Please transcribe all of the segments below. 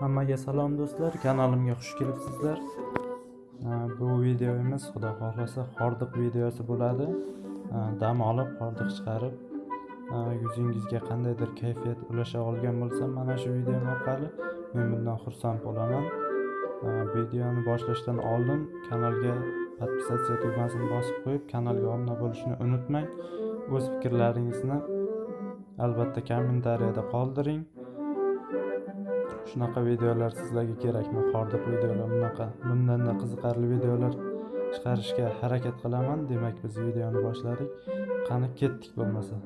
Hammaga salom do'stlar, kanalimga xush kelibsizlar. Bu videomiz xudo xohlasa hordiq videosi bo'ladi. Dam olib, hordiq chiqarib, yuzingizga qandaydir kayfiyat ulasha olgan bo'lsam, mana shu video orqali men bundan xursand bo'laman. Videoni boshlashdan oldin kanalga podpisatsiya tugmasini bosib qo'yib, kanalga obuna bo'lishni unutmang. O'z fikrlaringizni albatta kommentariyada qoldiring. Shunaqa videolar sizlarga kerakmi? Hordiq videolar bunaqa bundanda qiziqarli videolar chiqarishga harakat qilaman. Demak, biz videoni boshladik. Qani ketdik bo'lmasa.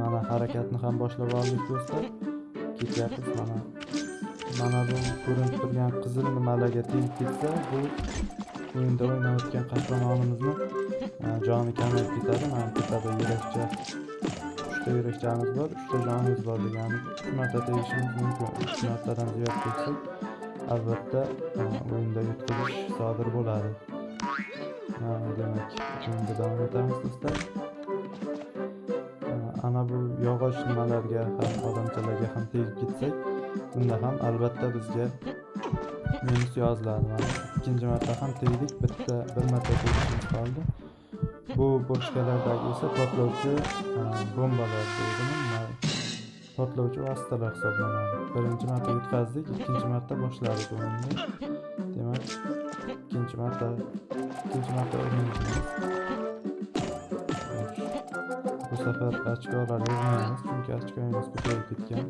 Mana harakatni ham boshlab oldik do'stlar. Ketyapmiz mana. Mana bu ko'rinib turgan qizil nimalarga tegib ketsa, bu o'yinda o'ynayotgan qahramonimizni e, joni kamayib ketadi. Mana tepada yurakcha uchta yurakchamiz bor, uchta jonimiz bor degani uch marta tegishimiz mumkin. Uch martadan ziyod tegsak, albatta e, o'yinda yutqazish sodir bo'ladi. Ha, Demak, o'yinda davom etamiz do'stlar. Ana bu yog'och nimalarga ham odamchalarga ham tegib ketsak, bunda ham albatta bizga minus yoziladi. Mana ikkinchi marta ham tegdik, bitta bir marta tegishimiz qoldi. Bu boshqalardagi esa portlovchi bombalar deydimi? Portlovchi vositalar hisoblanadi. Birinchi marta yutqazdik, ikkinchi marta boshladik o'yinni. Demak, ikkinchi marta ikkinchi marta urinishimiz. Bu safar ochkolar yig'maymiz, chunki ochkoyimiz ko'payib ketgan.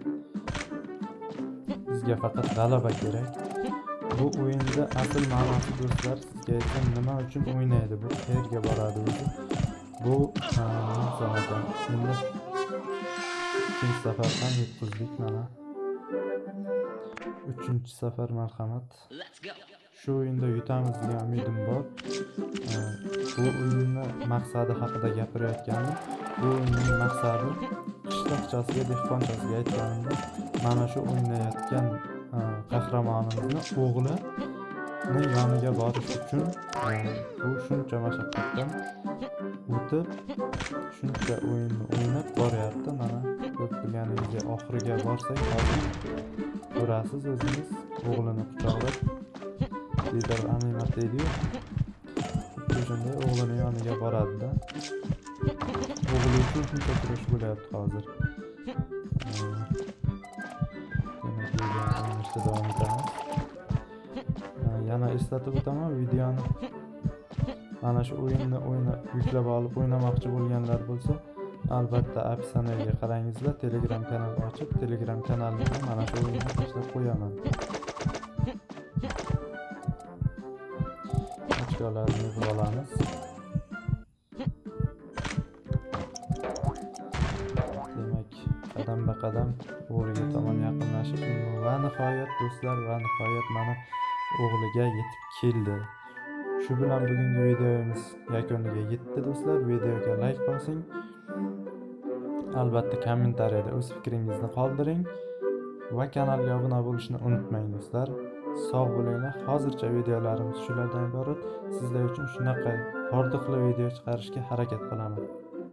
Bizga faqat g'alaba kerak. Bu o'yinda asl ma'nosi do'stlar, sizga aytsam nima uchun o'ynaydi, bu qayerga boradi o'zi. Bu endi ikkinchi safar ham yutqizdik mana. Uchinchi safar marhamat. Shu o'yinda yutamiz degan umidim bor. Bu o'yinni maqsadi haqida gapirayotganim, bu o'yinning maqsadi qishloqchasiga, dehqonchasiga aytganimda, mana shu o'ynayotgan qahramonimizni o'g'lini yoniga borish uchun u shuncha mashaqqatdan o'tib, shuncha o'yinni o'ynab boryapti. Mana ko'rib turganingizdek oxiriga borsak, hozir ko'rasiz o'zingiz o'g'lini quchoqlab diydor animat deydiyu. Xuddi shunday o'g'lini yoniga boradida. O'g'li uchun shuncha kurash bo'lyapti hozir. Demak, davom etamiz. Yana eslatib o'taman, videoni mana shu o'yinni o'yna yuklab olib o'ynamoqchi bo'lganlar bo'lsa, albatta opsiyaga qarangizlar, Telegram kanal ochib, Telegram kanalimga mana shu o'yinni tashlab qo'yaman. Ochkolarni yig'ib olamiz. Qadam-baqadam o'g'liga tomon yaqinlashib, va nihoyat do'stlar, va nihoyat mana o'g'liga yetib keldi. Shu bilan bugungi videomiz yakuniga yetdi do'stlar. Videoga like bosing. Albatta kommentariyada o'z fikringizni qoldiring va kanalga obuna bo'lishni unutmang do'stlar. Sog' bo'linglar. Hozircha videolarimiz shulardan iborat. Sizlar uchun shunaqa hordiqli video chiqarishga harakat qilaman.